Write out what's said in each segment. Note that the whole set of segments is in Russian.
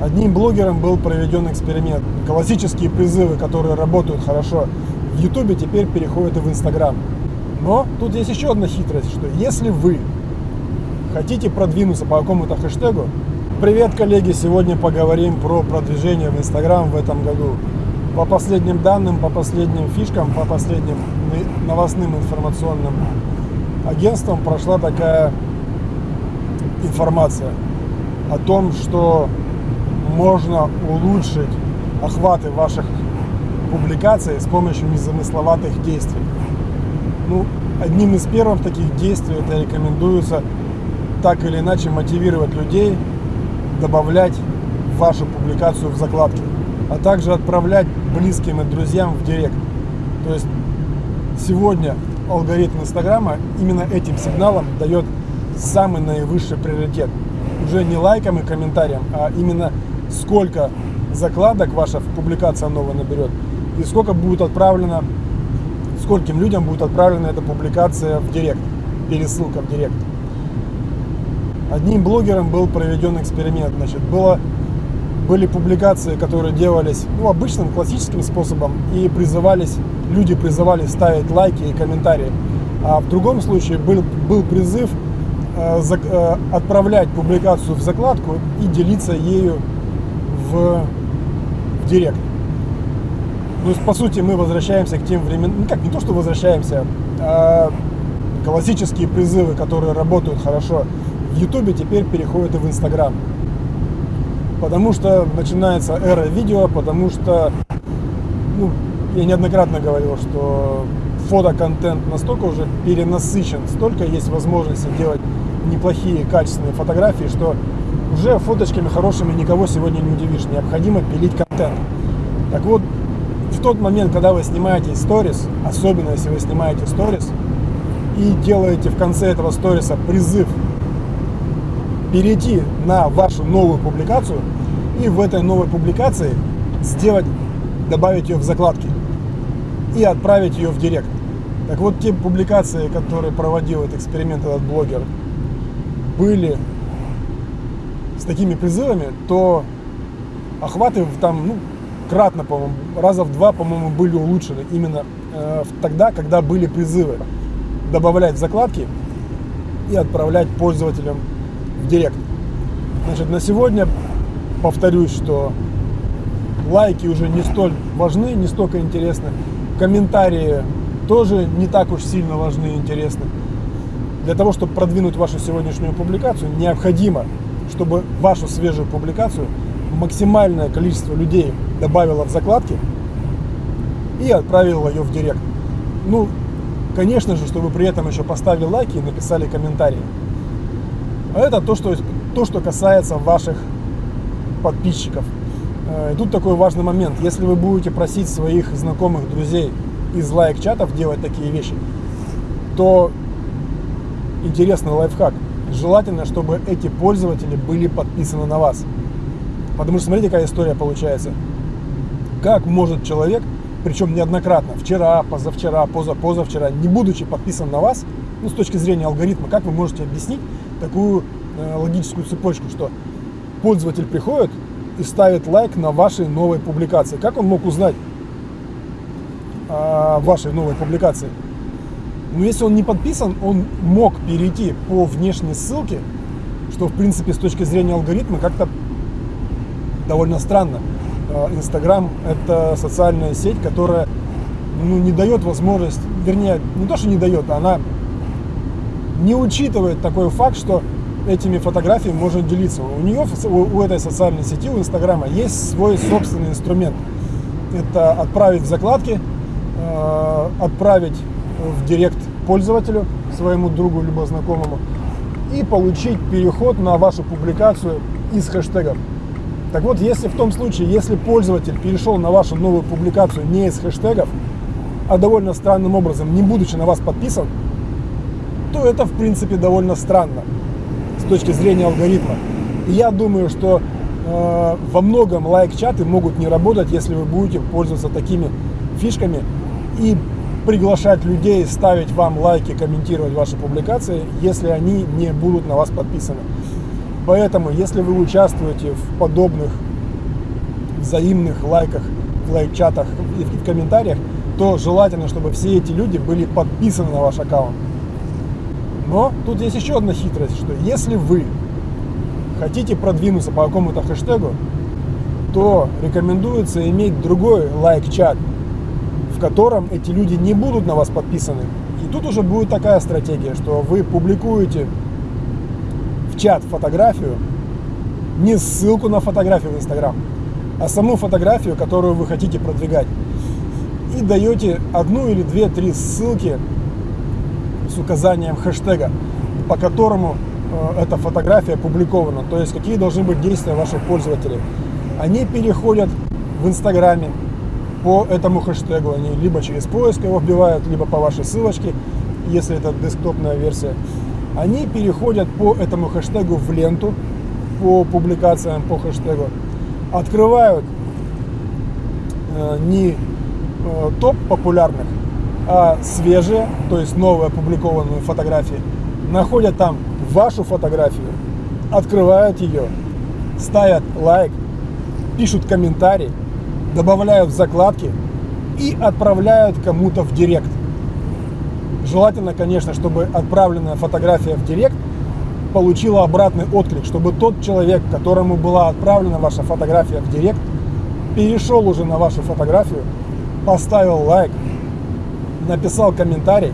Одним блогером был проведен эксперимент. Классические призывы, которые работают хорошо в Ютубе, теперь переходят и в Инстаграм. Но тут есть еще одна хитрость, что если вы хотите продвинуться по какому-то хэштегу, привет, коллеги, сегодня поговорим про продвижение в Инстаграм в этом году. По последним данным, по последним фишкам, по последним новостным информационным агентствам прошла такая информация о том, что можно улучшить охваты ваших публикаций с помощью незамысловатых действий. Ну, одним из первых таких действий это рекомендуется так или иначе мотивировать людей добавлять вашу публикацию в закладки, а также отправлять близким и друзьям в директ. То есть сегодня алгоритм Инстаграма именно этим сигналом дает самый наивысший приоритет. Уже не лайкам и комментариям, а именно сколько закладок ваша публикация новая наберет и сколько будет отправлено, скольким людям будет отправлена эта публикация в директ, пересылка в директ. Одним блогером был проведен эксперимент. Значит, было, были публикации, которые делались ну, обычным классическим способом и призывались, люди призывали ставить лайки и комментарии. А в другом случае был, был призыв э, за, э, отправлять публикацию в закладку и делиться ею в, в директ. То есть, по сути, мы возвращаемся к тем временам, ну как, не то, что возвращаемся, а классические призывы, которые работают хорошо в Ютубе, теперь переходят и в Инстаграм. Потому что начинается эра видео, потому что, ну, я неоднократно говорил, что фотоконтент настолько уже перенасыщен, столько есть возможности делать неплохие качественные фотографии, что уже фоточками хорошими никого сегодня не удивишь. Необходимо пилить контент. Так вот, в тот момент, когда вы снимаете сторис, особенно если вы снимаете сторис, и делаете в конце этого сториса призыв перейти на вашу новую публикацию и в этой новой публикации сделать, добавить ее в закладки и отправить ее в директ. Так вот, те публикации, которые проводил этот эксперимент этот блогер, были с такими призывами, то охваты там, ну, кратно, по-моему, раза в два, по-моему, были улучшены именно э, тогда, когда были призывы добавлять в закладки и отправлять пользователям в директ. Значит, на сегодня повторюсь, что лайки уже не столь важны, не столько интересны. Комментарии тоже не так уж сильно важны и интересны. Для того, чтобы продвинуть вашу сегодняшнюю публикацию, необходимо чтобы вашу свежую публикацию максимальное количество людей добавило в закладки и отправило ее в директ. Ну, конечно же, чтобы при этом еще поставили лайки и написали комментарии. А это то, что, то, что касается ваших подписчиков. Э, и тут такой важный момент. Если вы будете просить своих знакомых, друзей из лайк-чатов делать такие вещи, то интересный лайфхак – желательно, чтобы эти пользователи были подписаны на вас. Потому что смотрите, какая история получается. Как может человек, причем неоднократно, вчера, позавчера, позапозавчера, не будучи подписан на вас, ну, с точки зрения алгоритма, как вы можете объяснить такую э, логическую цепочку, что пользователь приходит и ставит лайк на вашей новой публикации. Как он мог узнать о вашей новой публикации? Но если он не подписан, он мог перейти по внешней ссылке, что, в принципе, с точки зрения алгоритма как-то довольно странно. А, Инстаграм – это социальная сеть, которая ну, не дает возможность, вернее, не то, что не дает, она не учитывает такой факт, что этими фотографиями можно делиться. У нее, у этой социальной сети, у Инстаграма, есть свой собственный инструмент. Это отправить в закладки, а, отправить в директ пользователю, своему другу либо знакомому, и получить переход на вашу публикацию из хэштегов. Так вот, если в том случае, если пользователь перешел на вашу новую публикацию не из хэштегов, а довольно странным образом, не будучи на вас подписан, то это, в принципе, довольно странно с точки зрения алгоритма. И я думаю, что э, во многом лайк-чаты могут не работать, если вы будете пользоваться такими фишками и приглашать людей ставить вам лайки, комментировать ваши публикации, если они не будут на вас подписаны. Поэтому, если вы участвуете в подобных взаимных лайках, лайк-чатах и в комментариях, то желательно, чтобы все эти люди были подписаны на ваш аккаунт. Но тут есть еще одна хитрость, что если вы хотите продвинуться по какому-то хэштегу, то рекомендуется иметь другой лайк-чат, в котором эти люди не будут на вас подписаны. И тут уже будет такая стратегия, что вы публикуете в чат фотографию, не ссылку на фотографию в Инстаграм, а саму фотографию, которую вы хотите продвигать. И даете одну или две-три ссылки с указанием хэштега, по которому э, эта фотография опубликована. То есть какие должны быть действия ваших пользователей. Они переходят в Инстаграме по этому хэштегу. Они либо через поиск его вбивают, либо по вашей ссылочке, если это десктопная версия. Они переходят по этому хэштегу в ленту, по публикациям по хэштегу, открывают э, не э, топ популярных, а свежие, то есть новые опубликованные фотографии, находят там вашу фотографию, открывают ее, ставят лайк, пишут комментарий, добавляют закладки и отправляют кому-то в директ. Желательно, конечно, чтобы отправленная фотография в директ получила обратный отклик, чтобы тот человек, которому была отправлена ваша фотография в директ, перешел уже на вашу фотографию, поставил лайк, написал комментарий,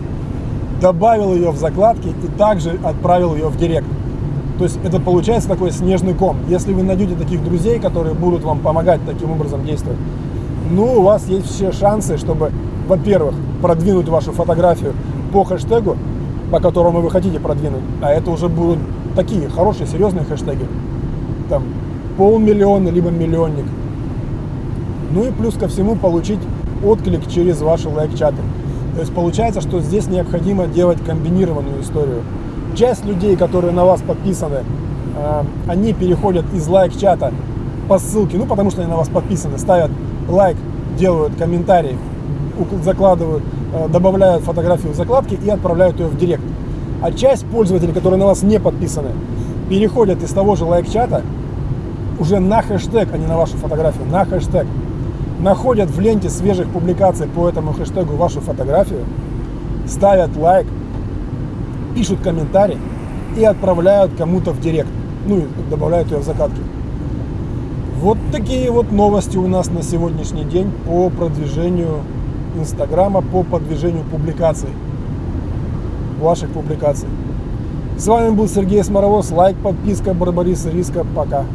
добавил ее в закладки и также отправил ее в директ. То есть это получается такой снежный ком. Если вы найдете таких друзей, которые будут вам помогать таким образом действовать, ну, у вас есть все шансы, чтобы, во-первых, продвинуть вашу фотографию по хэштегу, по которому вы хотите продвинуть. А это уже будут такие хорошие, серьезные хэштеги. Там полмиллиона, либо миллионник. Ну и плюс ко всему получить отклик через ваши лайк-чаты. То есть получается, что здесь необходимо делать комбинированную историю. Часть людей, которые на вас подписаны, э, они переходят из лайк-чата по ссылке, ну потому что они на вас подписаны, ставят лайк, делают комментарий, закладывают, э, добавляют фотографию в закладки и отправляют ее в директ. А часть пользователей, которые на вас не подписаны, переходят из того же лайк-чата уже на хэштег, а не на вашу фотографию, на хэштег находят в ленте свежих публикаций по этому хэштегу вашу фотографию, ставят лайк, пишут комментарий и отправляют кому-то в директ, ну и добавляют ее в закатки. Вот такие вот новости у нас на сегодняшний день по продвижению Инстаграма, по продвижению публикаций, ваших публикаций. С вами был Сергей Сморовоз. Лайк, подписка, Барбариса Риска. Пока.